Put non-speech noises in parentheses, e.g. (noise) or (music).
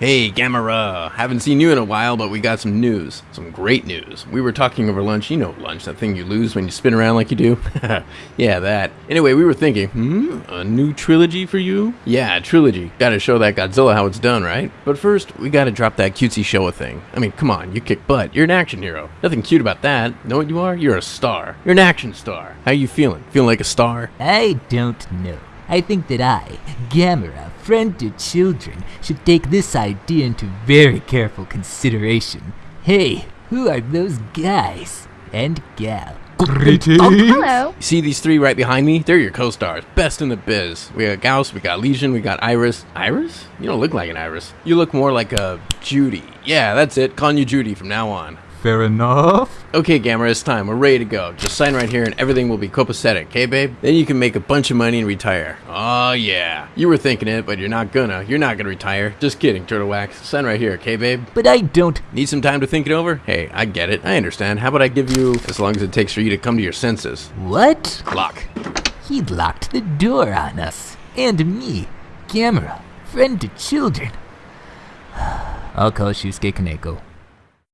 Hey, Gamera! Haven't seen you in a while, but we got some news. Some great news. We were talking over lunch. You know lunch, that thing you lose when you spin around like you do? (laughs) yeah, that. Anyway, we were thinking, hmm, a new trilogy for you? Yeah, trilogy. Gotta show that Godzilla how it's done, right? But first, we gotta drop that cutesy Showa thing. I mean, come on, you kick butt. You're an action hero. Nothing cute about that. Know what you are? You're a star. You're an action star. How you feeling? Feeling like a star? I don't know. I think that I, Gamera, friend to children, should take this idea into very careful consideration. Hey, who are those guys? And gal? Greetings. Oh, hello. You see these three right behind me? They're your co-stars. Best in the biz. We got Gyaos, we got Legion, we got Iris. Iris? You don't look like an Iris. You look more like a Judy. Yeah, that's it. Calling you Judy from now on. Fair enough. Okay, Gamera, it's time. We're ready to go. Just sign right here and everything will be copacetic, okay, babe? Then you can make a bunch of money and retire. Oh, yeah. You were thinking it, but you're not gonna. You're not gonna retire. Just kidding, Turtle Wax. Sign right here, okay, babe? But I don't. Need some time to think it over? Hey, I get it. I understand. How about I give you as long as it takes for you to come to your senses? What? Lock. He locked the door on us. And me, Gamera, friend to children. (sighs) I'll call Shusuke Kaneko.